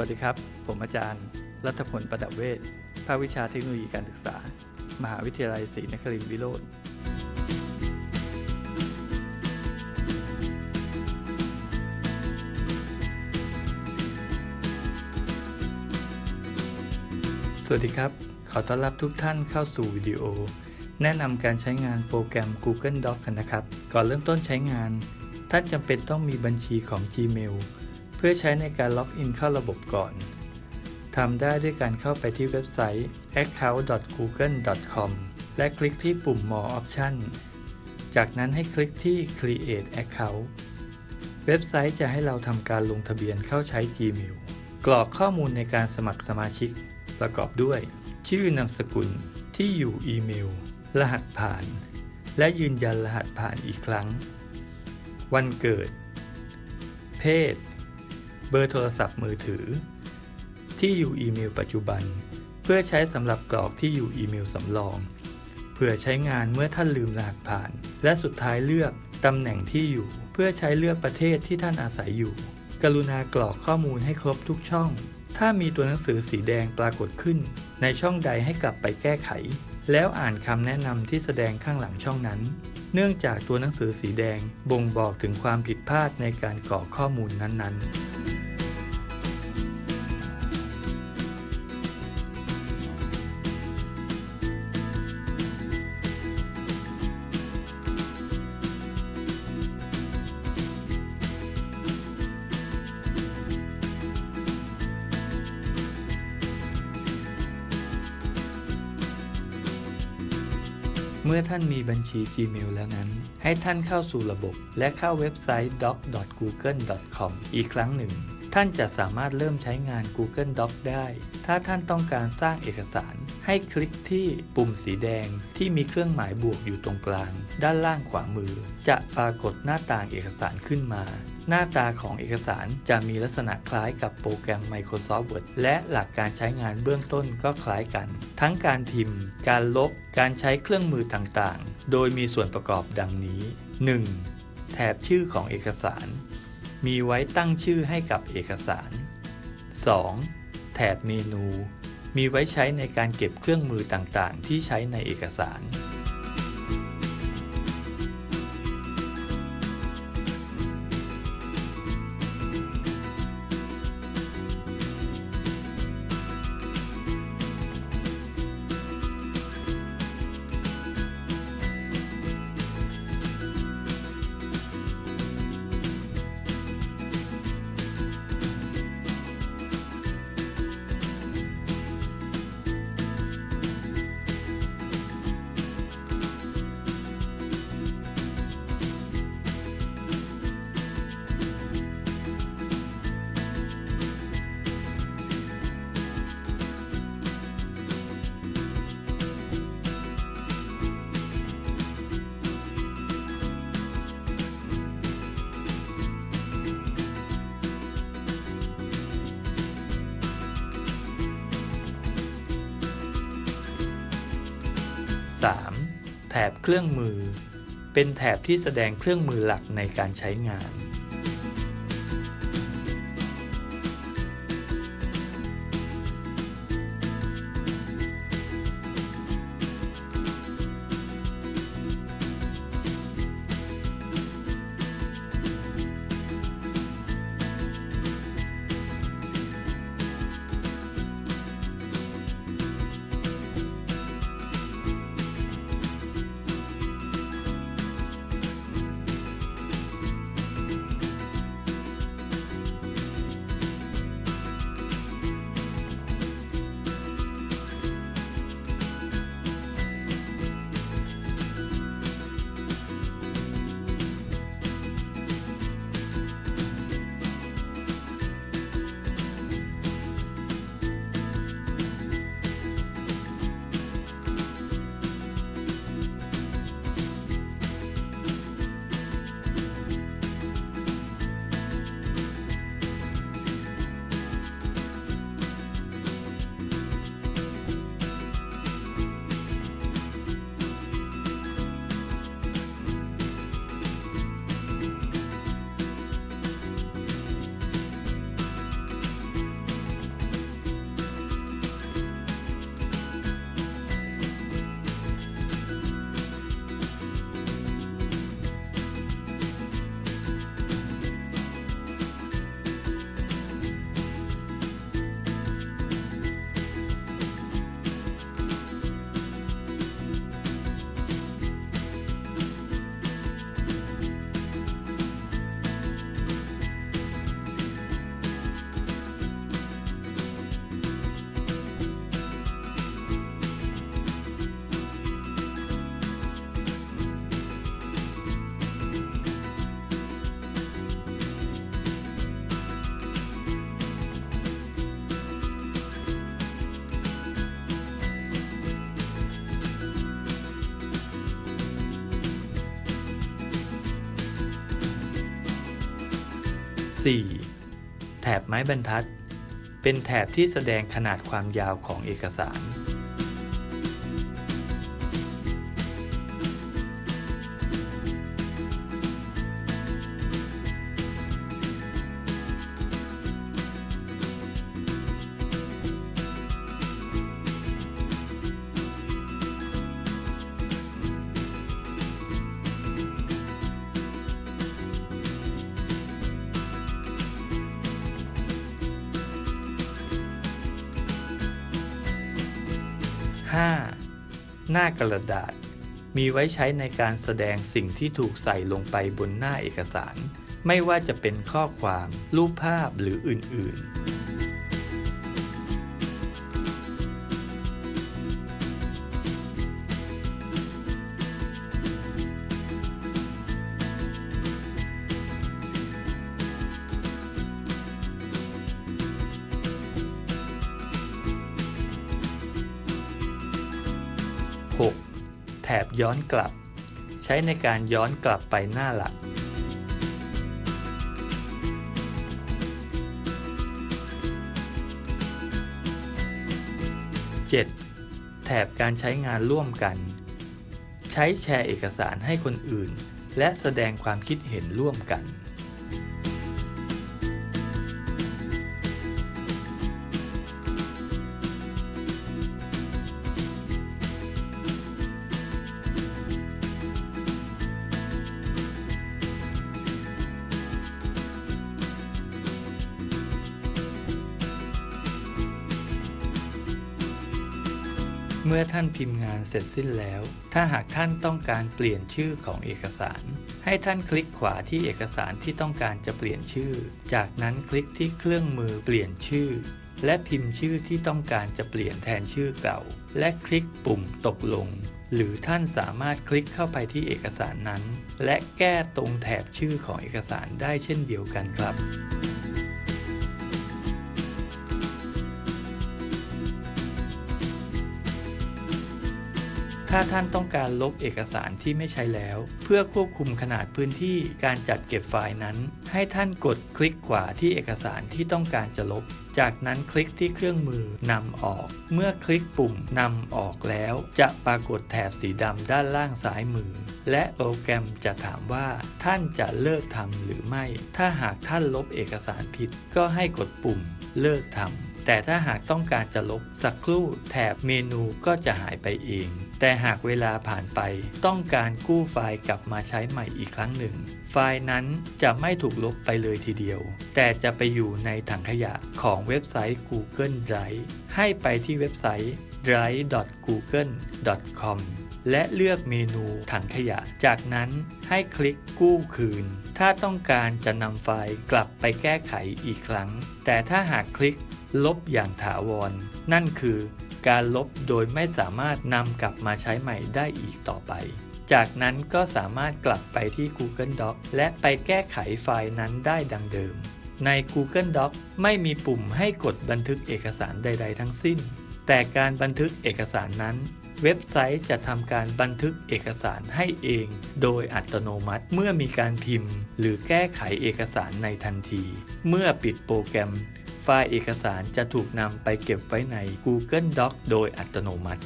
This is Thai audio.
วัสดีครับ ผมอาจารย์ รัฐพลประดับเวชภาควิชาเทคโนโลยีการศึกษา มหาวิทยาลัยศรีนครินทร์วิโรธสวัสดีครับ ขอต้อนรับทุกท่านเข้าสู่วิดีโอ แนะนำการใช้งานโปรแกรม Google Doc กันนะครับ ก่อนเริ่มต้นใช้งาน ท่านจำเป็นต้องมีบัญชีของ Gmail เพื่อใช้ในการล็อกอินเข้าระบบก่อนทำได้ด้วยการเข้าไปที่เว็บไซต์ account.google.com และคลิกที่ปุ่ม More Option จากนั้นให้คลิกที่ Create Account เว็บไซต์จะให้เราทำการลงทะเบียนเข้าใช้ Gmail กรอกข้อมูลในการสมัครสมาชิก ประกอบด้วย ชื่อนามสกุลที่อยู่อีเมล รหัสผ่าน และยืนยันรหัสผ่านอีกครั้ง วันเกิด เพศ เบอร์โทรศัพท์มือถือ ที่อยู่อีเมลปัจจุบัน เพื่อใช้สำหรับกรอกที่อยู่อีเมลสำรอง เพื่อใช้งานเมื่อท่านลืมรหัสผ่าน และสุดท้ายเลือกตำแหน่งที่อยู่ เพื่อใช้เลือกประเทศที่ท่านอาศัยอยู่ กรุณากรอกข้อมูลให้ครบทุกช่อง ถ้ามีตัวหนังสือสีแดงปรากฏขึ้น ในช่องใดให้กลับไปแก้ไข แล้วอ่านคำแนะนำที่แสดงข้างหลังช่องนั้นเนื่องจากตัวหนังสือสีแดงบ่งบอกถึงความผิดพลาดในการกรอกข้อมูลนั้นๆ เมื่อท่านมีบัญชี Gmail แล้วนั้น ให้ท่านเข้าสู่ระบบ และเข้าเว็บไซต์ doc.google.com อีกครั้งหนึ่ง ท่านจะสามารถเริ่มใช้งาน Google Doc ได้ ถ้าท่านต้องการสร้างเอกสาร ให้คลิกที่ปุ่มสีแดงที่มีเครื่องหมายบวกอยู่ตรงกลาง ด้านล่างขวามือ จะปรากฏหน้าต่างเอกสารขึ้นมา หน้าตาของเอกสารจะมีลักษณะคล้ายกับโปรแกรม Microsoft Word และหลักการใช้งานเบื้องต้นก็คล้ายกัน ทั้งการพิมพ์ การลบ การใช้เครื่องมือต่างๆ โดยมีส่วนประกอบดังนี้ 1. แถบชื่อของเอกสาร มีไว้ตั้งชื่อให้กับเอกสาร 2. แถบเมนู มีไว้ใช้ในการเก็บเครื่องมือต่างๆ ที่ใช้ในเอกสาร 3. แถบเครื่องมือ เป็นแถบที่แสดงเครื่องมือหลักในการใช้งาน 4. แถบไม้บรรทัด เป็นแถบที่แสดงขนาดความยาวของเอกสาร 5. หน้ากระดาษ มีไว้ใช้ในการแสดงสิ่งที่ถูกใส่ลงไปบนหน้าเอกสาร ไม่ว่าจะเป็นข้อความ รูปภาพหรืออื่นๆ บย้อนกลับ ใช้ในการย้อนกลับไปหน้าหลัก 7. แถบการใช้งานร่วมกัน ใช้แชร์เอกสารให้คนอื่น และแสดงความคิดเห็นร่วมกัน เมื่อท่านพิมพ์งานเสร็จสิ้นแล้ว ถ้าหากท่านต้องการเปลี่ยนชื่อของเอกสาร ให้ท่านคลิกขวาที่เอกสารที่ต้องการจะเปลี่ยนชื่อ จากนั้นคลิกที่เครื่องมือเปลี่ยนชื่อ และพิมพ์ชื่อที่ต้องการจะเปลี่ยนแทนชื่อเก่า และคลิกปุ่มตกลง หรือท่านสามารถคลิกเข้าไปที่เอกสารนั้น และแก้ตรงแถบชื่อของเอกสารได้เช่นเดียวกันครับ ถ้าท่านต้องการลบเอกสารที่ไม่ใช้แล้ว เพื่อควบคุมขนาดพื้นที่การจัดเก็บไฟล์นั้น ให้ท่านกดคลิกขวาที่เอกสารที่ต้องการจะลบ จากนั้นคลิกที่เครื่องมือนำออก เมื่อคลิกปุ่มนำออกแล้ว จะปรากฏแถบสีดำด้านล่างซ้ายมือ และโปรแกรมจะถามว่า ท่านจะเลิกทำหรือไม่ ถ้าหากท่านลบเอกสารผิด ก็ให้กดปุ่มเลิกทำ แต่ถ้าหากต้องการจะลบสักครู่แถบเมนูก็จะหายไปเอง แต่หากเวลาผ่านไปต้องการกู้ไฟล์กลับมาใช้ใหม่อีกครั้งหนึ่ง ไฟล์นั้นจะไม่ถูกลบไปเลยทีเดียว แต่จะไปอยู่ในถังขยะของเว็บไซต์ Google Drive ให้ไปที่เว็บไซต์ drive.google.com และเลือกเมนูถังขยะ จากนั้นให้คลิกกู้คืน ถ้าต้องการจะนำไฟล์กลับไปแก้ไขอีกครั้ง แต่ถ้าหากคลิก ลบอย่างถาวร นั่นคือการลบโดยไม่สามารถนำกลับมาใช้ใหม่ได้อีกต่อไป จากนั้นก็สามารถกลับไปที่ Google Doc และไปแก้ไขไฟล์นั้นได้ดังเดิม ใน Google Doc ไม่มีปุ่มให้กดบันทึกเอกสารใด ๆ ทั้งสิ้น แต่การบันทึกเอกสารนั้น เว็บไซต์จะทำการบันทึกเอกสารให้เอง โดยอัตโนมัติเมื่อมีการพิมพ์ หรือแก้ไขเอกสารในทันที เมื่อปิดโปรแกรม ไฟล์เอกสารจะถูกนำไปเก็บไว้ใน Google Docs โดยอัตโนมัติ